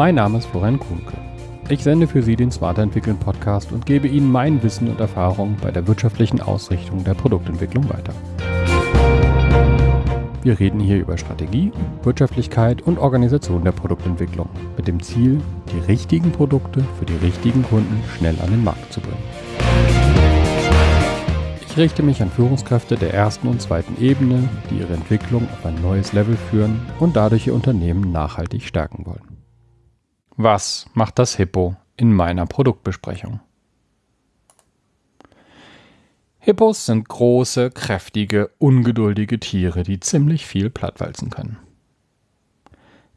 Mein Name ist Florian Kuhnke. Ich sende für Sie den Smarter Entwickeln Podcast und gebe Ihnen mein Wissen und Erfahrung bei der wirtschaftlichen Ausrichtung der Produktentwicklung weiter. Wir reden hier über Strategie, Wirtschaftlichkeit und Organisation der Produktentwicklung mit dem Ziel, die richtigen Produkte für die richtigen Kunden schnell an den Markt zu bringen. Ich richte mich an Führungskräfte der ersten und zweiten Ebene, die ihre Entwicklung auf ein neues Level führen und dadurch ihr Unternehmen nachhaltig stärken wollen. Was macht das Hippo in meiner Produktbesprechung? Hippos sind große, kräftige, ungeduldige Tiere, die ziemlich viel plattwalzen können.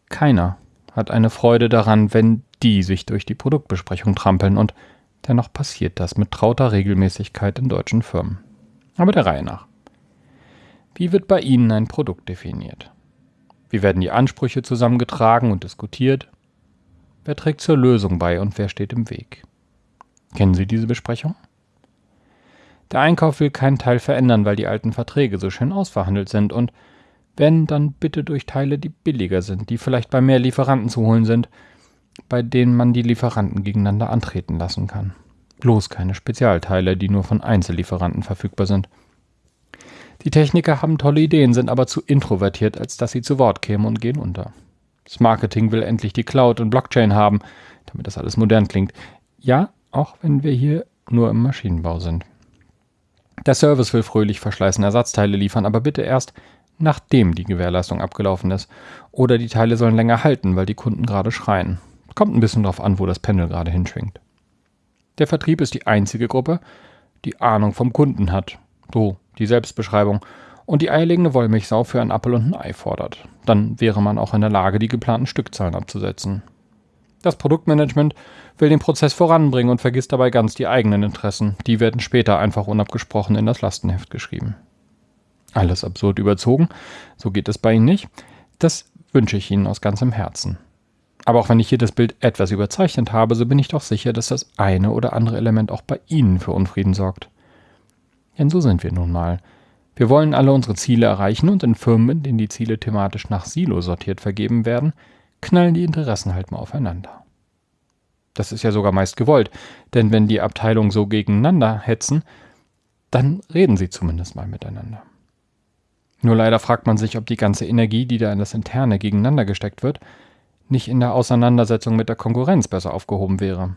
Keiner hat eine Freude daran, wenn die sich durch die Produktbesprechung trampeln und dennoch passiert das mit trauter Regelmäßigkeit in deutschen Firmen. Aber der Reihe nach. Wie wird bei Ihnen ein Produkt definiert? Wie werden die Ansprüche zusammengetragen und diskutiert? Wer trägt zur Lösung bei und wer steht im Weg? Kennen Sie diese Besprechung? Der Einkauf will keinen Teil verändern, weil die alten Verträge so schön ausverhandelt sind und wenn, dann bitte durch Teile, die billiger sind, die vielleicht bei mehr Lieferanten zu holen sind, bei denen man die Lieferanten gegeneinander antreten lassen kann. Bloß keine Spezialteile, die nur von Einzellieferanten verfügbar sind. Die Techniker haben tolle Ideen, sind aber zu introvertiert, als dass sie zu Wort kämen und gehen unter. Das Marketing will endlich die Cloud und Blockchain haben, damit das alles modern klingt. Ja, auch wenn wir hier nur im Maschinenbau sind. Der Service will fröhlich verschleißen Ersatzteile liefern, aber bitte erst nachdem die Gewährleistung abgelaufen ist. Oder die Teile sollen länger halten, weil die Kunden gerade schreien. Kommt ein bisschen drauf an, wo das Pendel gerade hinschwingt. Der Vertrieb ist die einzige Gruppe, die Ahnung vom Kunden hat. So, die Selbstbeschreibung und die eierlegende Wollmilchsau für ein Appel und ein Ei fordert. Dann wäre man auch in der Lage, die geplanten Stückzahlen abzusetzen. Das Produktmanagement will den Prozess voranbringen und vergisst dabei ganz die eigenen Interessen. Die werden später einfach unabgesprochen in das Lastenheft geschrieben. Alles absurd überzogen, so geht es bei Ihnen nicht. Das wünsche ich Ihnen aus ganzem Herzen. Aber auch wenn ich hier das Bild etwas überzeichnet habe, so bin ich doch sicher, dass das eine oder andere Element auch bei Ihnen für Unfrieden sorgt. Denn so sind wir nun mal. Wir wollen alle unsere Ziele erreichen und in Firmen, in denen die Ziele thematisch nach Silo sortiert vergeben werden, knallen die Interessen halt mal aufeinander. Das ist ja sogar meist gewollt, denn wenn die Abteilungen so gegeneinander hetzen, dann reden sie zumindest mal miteinander. Nur leider fragt man sich, ob die ganze Energie, die da in das Interne gegeneinander gesteckt wird, nicht in der Auseinandersetzung mit der Konkurrenz besser aufgehoben wäre.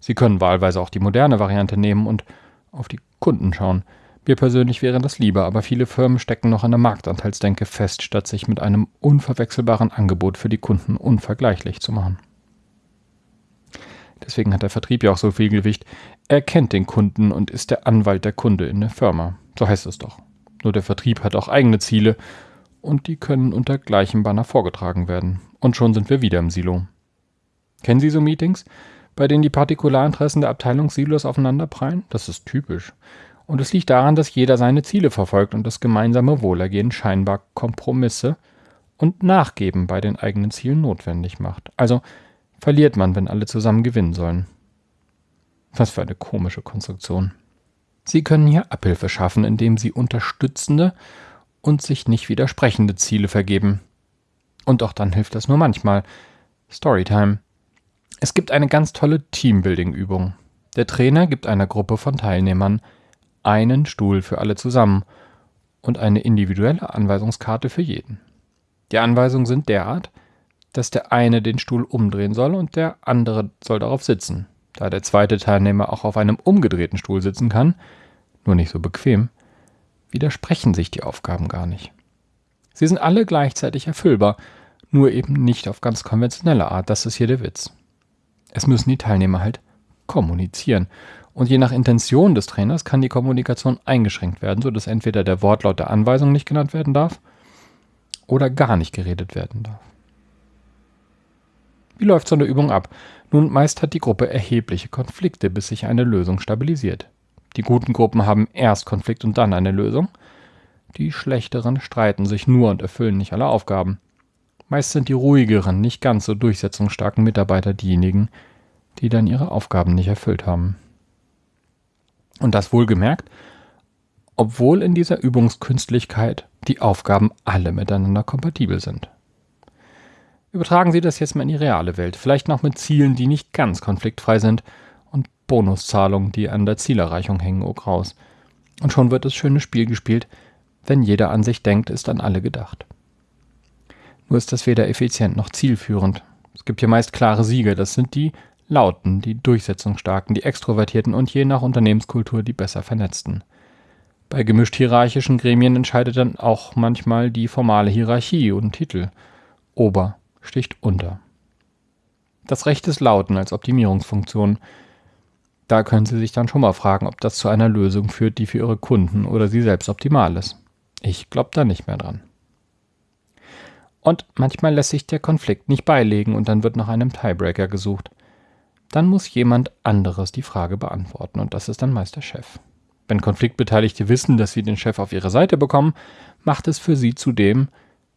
Sie können wahlweise auch die moderne Variante nehmen und auf die Kunden schauen, mir persönlich wäre das lieber, aber viele Firmen stecken noch an der Marktanteilsdenke fest, statt sich mit einem unverwechselbaren Angebot für die Kunden unvergleichlich zu machen. Deswegen hat der Vertrieb ja auch so viel Gewicht. Er kennt den Kunden und ist der Anwalt der Kunde in der Firma. So heißt es doch. Nur der Vertrieb hat auch eigene Ziele und die können unter gleichem Banner vorgetragen werden. Und schon sind wir wieder im Silo. Kennen Sie so Meetings, bei denen die Partikularinteressen der Abteilungssilos aufeinanderprallen? Das ist typisch. Und es liegt daran, dass jeder seine Ziele verfolgt und das gemeinsame Wohlergehen scheinbar Kompromisse und Nachgeben bei den eigenen Zielen notwendig macht. Also verliert man, wenn alle zusammen gewinnen sollen. Was für eine komische Konstruktion. Sie können hier Abhilfe schaffen, indem Sie unterstützende und sich nicht widersprechende Ziele vergeben. Und auch dann hilft das nur manchmal. Storytime. Es gibt eine ganz tolle Teambuilding-Übung. Der Trainer gibt einer Gruppe von Teilnehmern einen Stuhl für alle zusammen und eine individuelle Anweisungskarte für jeden. Die Anweisungen sind derart, dass der eine den Stuhl umdrehen soll und der andere soll darauf sitzen. Da der zweite Teilnehmer auch auf einem umgedrehten Stuhl sitzen kann, nur nicht so bequem, widersprechen sich die Aufgaben gar nicht. Sie sind alle gleichzeitig erfüllbar, nur eben nicht auf ganz konventionelle Art, das ist hier der Witz. Es müssen die Teilnehmer halt kommunizieren und je nach Intention des Trainers kann die Kommunikation eingeschränkt werden, sodass entweder der Wortlaut der Anweisung nicht genannt werden darf oder gar nicht geredet werden darf. Wie läuft so eine Übung ab? Nun, meist hat die Gruppe erhebliche Konflikte, bis sich eine Lösung stabilisiert. Die guten Gruppen haben erst Konflikt und dann eine Lösung. Die schlechteren streiten sich nur und erfüllen nicht alle Aufgaben. Meist sind die ruhigeren, nicht ganz so durchsetzungsstarken Mitarbeiter diejenigen, die dann ihre Aufgaben nicht erfüllt haben. Und das wohlgemerkt, obwohl in dieser Übungskünstlichkeit die Aufgaben alle miteinander kompatibel sind. Übertragen Sie das jetzt mal in die reale Welt, vielleicht noch mit Zielen, die nicht ganz konfliktfrei sind und Bonuszahlungen, die an der Zielerreichung hängen, oh graus. Und schon wird das schöne Spiel gespielt, wenn jeder an sich denkt, ist an alle gedacht. Nur ist das weder effizient noch zielführend. Es gibt hier meist klare Sieger, das sind die Lauten, die Durchsetzungsstarken, die Extrovertierten und je nach Unternehmenskultur die besser vernetzten. Bei gemischt hierarchischen Gremien entscheidet dann auch manchmal die formale Hierarchie und Titel. Ober sticht unter. Das Recht des Lauten als Optimierungsfunktion. Da können Sie sich dann schon mal fragen, ob das zu einer Lösung führt, die für Ihre Kunden oder Sie selbst optimal ist. Ich glaube da nicht mehr dran. Und manchmal lässt sich der Konflikt nicht beilegen und dann wird nach einem Tiebreaker gesucht. Dann muss jemand anderes die Frage beantworten und das ist dann meist der Chef. Wenn Konfliktbeteiligte wissen, dass sie den Chef auf ihre Seite bekommen, macht es für sie zudem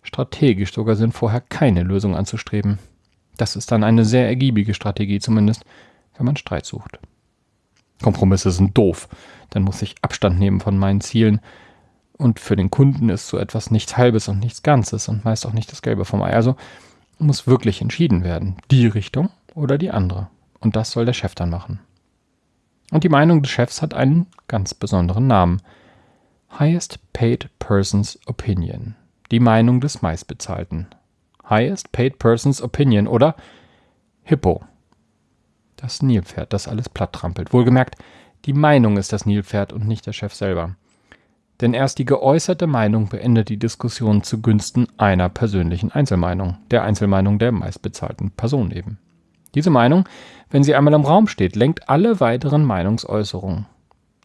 strategisch sogar Sinn, vorher keine Lösung anzustreben. Das ist dann eine sehr ergiebige Strategie, zumindest wenn man Streit sucht. Kompromisse sind doof, dann muss ich Abstand nehmen von meinen Zielen. Und für den Kunden ist so etwas nichts Halbes und nichts Ganzes und meist auch nicht das Gelbe vom Ei. Also muss wirklich entschieden werden, die Richtung oder die andere. Und das soll der Chef dann machen. Und die Meinung des Chefs hat einen ganz besonderen Namen. Highest Paid Person's Opinion. Die Meinung des meistbezahlten. Highest Paid Person's Opinion oder Hippo. Das Nilpferd, das alles platt trampelt. Wohlgemerkt, die Meinung ist das Nilpferd und nicht der Chef selber. Denn erst die geäußerte Meinung beendet die Diskussion zugunsten einer persönlichen Einzelmeinung, der Einzelmeinung der meistbezahlten Person eben. Diese Meinung, wenn sie einmal im Raum steht, lenkt alle weiteren Meinungsäußerungen.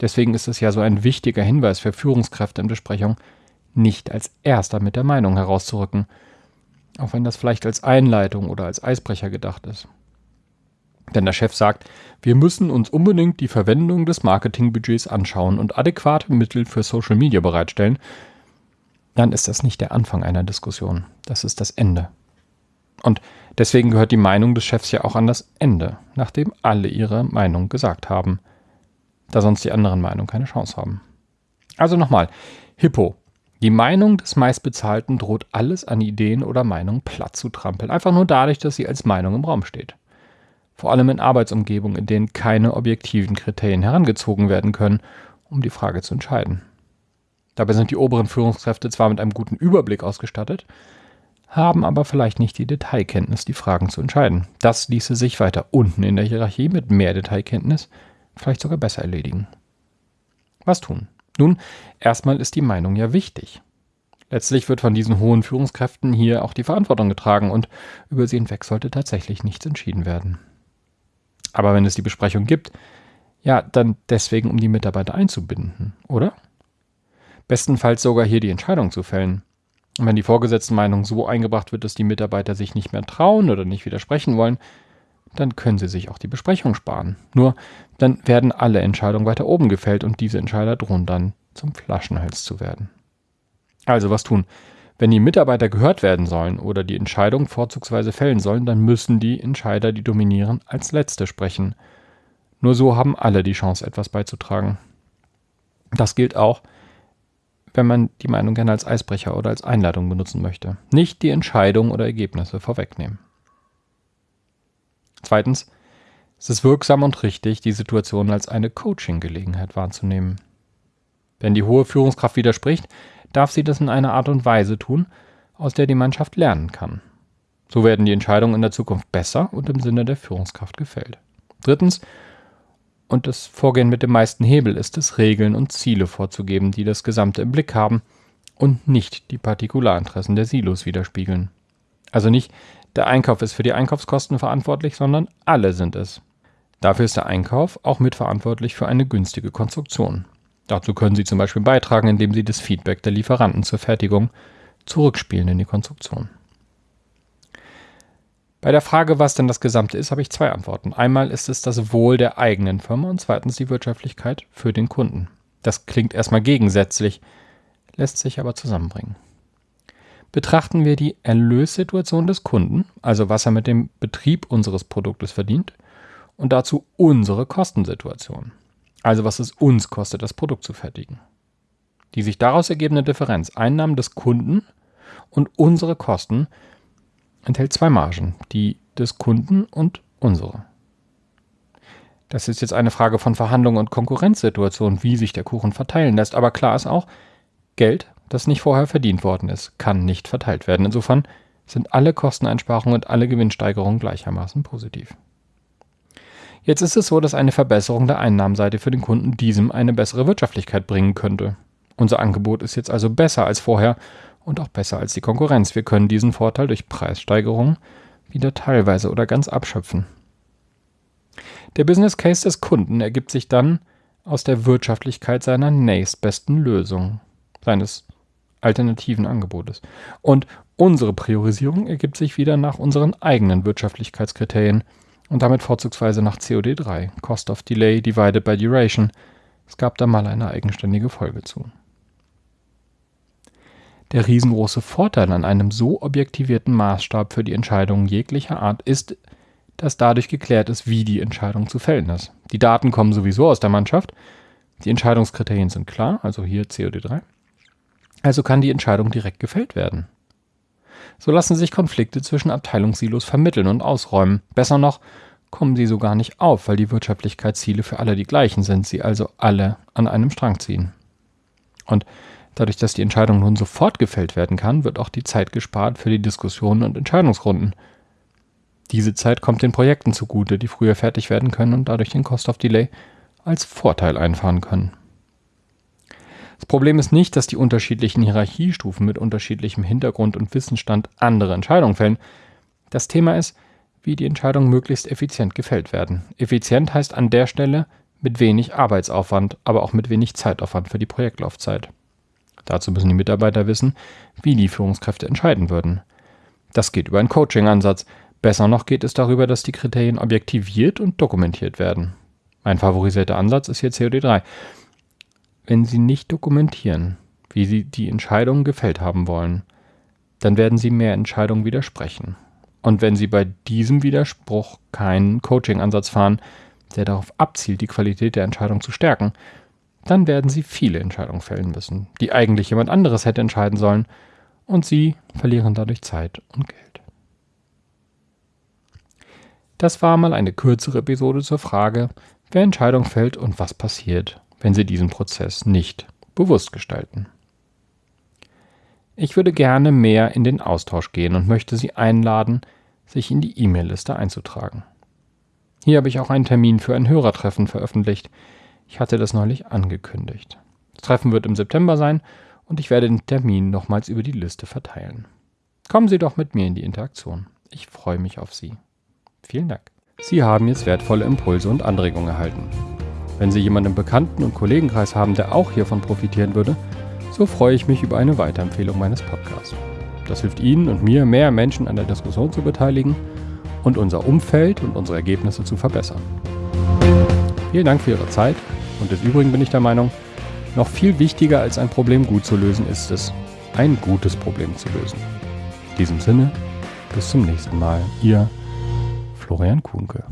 Deswegen ist es ja so ein wichtiger Hinweis für Führungskräfte in Besprechungen, nicht als erster mit der Meinung herauszurücken, auch wenn das vielleicht als Einleitung oder als Eisbrecher gedacht ist. Denn der Chef sagt, wir müssen uns unbedingt die Verwendung des Marketingbudgets anschauen und adäquate Mittel für Social Media bereitstellen, dann ist das nicht der Anfang einer Diskussion, das ist das Ende. Und deswegen gehört die Meinung des Chefs ja auch an das Ende, nachdem alle ihre Meinung gesagt haben, da sonst die anderen Meinungen keine Chance haben. Also nochmal, Hippo. Die Meinung des meistbezahlten droht alles an Ideen oder Meinungen platt zu trampeln, einfach nur dadurch, dass sie als Meinung im Raum steht. Vor allem in Arbeitsumgebungen, in denen keine objektiven Kriterien herangezogen werden können, um die Frage zu entscheiden. Dabei sind die oberen Führungskräfte zwar mit einem guten Überblick ausgestattet, haben aber vielleicht nicht die Detailkenntnis, die Fragen zu entscheiden. Das ließe sich weiter unten in der Hierarchie mit mehr Detailkenntnis vielleicht sogar besser erledigen. Was tun? Nun, erstmal ist die Meinung ja wichtig. Letztlich wird von diesen hohen Führungskräften hier auch die Verantwortung getragen und über sie hinweg sollte tatsächlich nichts entschieden werden. Aber wenn es die Besprechung gibt, ja, dann deswegen, um die Mitarbeiter einzubinden, oder? Bestenfalls sogar hier die Entscheidung zu fällen. Und wenn die vorgesetzten Meinung so eingebracht wird, dass die Mitarbeiter sich nicht mehr trauen oder nicht widersprechen wollen, dann können sie sich auch die Besprechung sparen. Nur dann werden alle Entscheidungen weiter oben gefällt und diese Entscheider drohen dann zum Flaschenhals zu werden. Also was tun? Wenn die Mitarbeiter gehört werden sollen oder die Entscheidung vorzugsweise fällen sollen, dann müssen die Entscheider, die dominieren, als Letzte sprechen. Nur so haben alle die Chance, etwas beizutragen. Das gilt auch, wenn man die Meinung gerne als Eisbrecher oder als Einladung benutzen möchte. Nicht die Entscheidung oder Ergebnisse vorwegnehmen. Zweitens, es ist wirksam und richtig, die Situation als eine Coaching-Gelegenheit wahrzunehmen. Wenn die hohe Führungskraft widerspricht, darf sie das in einer Art und Weise tun, aus der die Mannschaft lernen kann. So werden die Entscheidungen in der Zukunft besser und im Sinne der Führungskraft gefällt. Drittens, und das Vorgehen mit dem meisten Hebel ist es, Regeln und Ziele vorzugeben, die das Gesamte im Blick haben und nicht die Partikularinteressen der Silos widerspiegeln. Also nicht der Einkauf ist für die Einkaufskosten verantwortlich, sondern alle sind es. Dafür ist der Einkauf auch mitverantwortlich für eine günstige Konstruktion. Dazu können Sie zum Beispiel beitragen, indem Sie das Feedback der Lieferanten zur Fertigung zurückspielen in die Konstruktion. Bei der Frage, was denn das Gesamte ist, habe ich zwei Antworten. Einmal ist es das Wohl der eigenen Firma und zweitens die Wirtschaftlichkeit für den Kunden. Das klingt erstmal gegensätzlich, lässt sich aber zusammenbringen. Betrachten wir die Erlössituation des Kunden, also was er mit dem Betrieb unseres Produktes verdient, und dazu unsere Kostensituation, also was es uns kostet, das Produkt zu fertigen. Die sich daraus ergebende Differenz, Einnahmen des Kunden und unsere Kosten, enthält zwei Margen, die des Kunden und unsere. Das ist jetzt eine Frage von Verhandlungen und Konkurrenzsituationen, wie sich der Kuchen verteilen lässt. Aber klar ist auch, Geld, das nicht vorher verdient worden ist, kann nicht verteilt werden. Insofern sind alle Kosteneinsparungen und alle Gewinnsteigerungen gleichermaßen positiv. Jetzt ist es so, dass eine Verbesserung der Einnahmenseite für den Kunden diesem eine bessere Wirtschaftlichkeit bringen könnte. Unser Angebot ist jetzt also besser als vorher und auch besser als die Konkurrenz. Wir können diesen Vorteil durch Preissteigerungen wieder teilweise oder ganz abschöpfen. Der Business Case des Kunden ergibt sich dann aus der Wirtschaftlichkeit seiner nächstbesten Lösung, seines alternativen Angebotes. Und unsere Priorisierung ergibt sich wieder nach unseren eigenen Wirtschaftlichkeitskriterien und damit vorzugsweise nach COD3, Cost of Delay Divided by Duration. Es gab da mal eine eigenständige Folge zu. Der riesengroße Vorteil an einem so objektivierten Maßstab für die Entscheidungen jeglicher Art ist, dass dadurch geklärt ist, wie die Entscheidung zu fällen ist. Die Daten kommen sowieso aus der Mannschaft, die Entscheidungskriterien sind klar, also hier COD3. Also kann die Entscheidung direkt gefällt werden. So lassen sich Konflikte zwischen Abteilungssilos vermitteln und ausräumen. Besser noch, kommen sie so gar nicht auf, weil die Wirtschaftlichkeitsziele für alle die gleichen sind, sie also alle an einem Strang ziehen. Und dadurch, dass die Entscheidung nun sofort gefällt werden kann, wird auch die Zeit gespart für die Diskussionen und Entscheidungsrunden. Diese Zeit kommt den Projekten zugute, die früher fertig werden können und dadurch den Cost of Delay als Vorteil einfahren können. Das Problem ist nicht, dass die unterschiedlichen Hierarchiestufen mit unterschiedlichem Hintergrund und Wissensstand andere Entscheidungen fällen. Das Thema ist, wie die Entscheidungen möglichst effizient gefällt werden. Effizient heißt an der Stelle mit wenig Arbeitsaufwand, aber auch mit wenig Zeitaufwand für die Projektlaufzeit. Dazu müssen die Mitarbeiter wissen, wie die Führungskräfte entscheiden würden. Das geht über einen Coaching-Ansatz, Besser noch geht es darüber, dass die Kriterien objektiviert und dokumentiert werden. Mein favorisierter Ansatz ist hier COD3. Wenn Sie nicht dokumentieren, wie Sie die Entscheidungen gefällt haben wollen, dann werden Sie mehr Entscheidungen widersprechen. Und wenn Sie bei diesem Widerspruch keinen Coaching-Ansatz fahren, der darauf abzielt, die Qualität der Entscheidung zu stärken, dann werden Sie viele Entscheidungen fällen müssen, die eigentlich jemand anderes hätte entscheiden sollen, und Sie verlieren dadurch Zeit und Geld. Das war mal eine kürzere Episode zur Frage, wer Entscheidung fällt und was passiert, wenn Sie diesen Prozess nicht bewusst gestalten. Ich würde gerne mehr in den Austausch gehen und möchte Sie einladen, sich in die E-Mail-Liste einzutragen. Hier habe ich auch einen Termin für ein Hörertreffen veröffentlicht. Ich hatte das neulich angekündigt. Das Treffen wird im September sein und ich werde den Termin nochmals über die Liste verteilen. Kommen Sie doch mit mir in die Interaktion. Ich freue mich auf Sie. Vielen Dank. Sie haben jetzt wertvolle Impulse und Anregungen erhalten. Wenn Sie jemanden im Bekannten- und Kollegenkreis haben, der auch hiervon profitieren würde, so freue ich mich über eine Weiterempfehlung meines Podcasts. Das hilft Ihnen und mir, mehr Menschen an der Diskussion zu beteiligen und unser Umfeld und unsere Ergebnisse zu verbessern. Vielen Dank für Ihre Zeit und des Übrigen bin ich der Meinung, noch viel wichtiger als ein Problem gut zu lösen ist es, ein gutes Problem zu lösen. In diesem Sinne, bis zum nächsten Mal. Ihr Florian Kuhnke.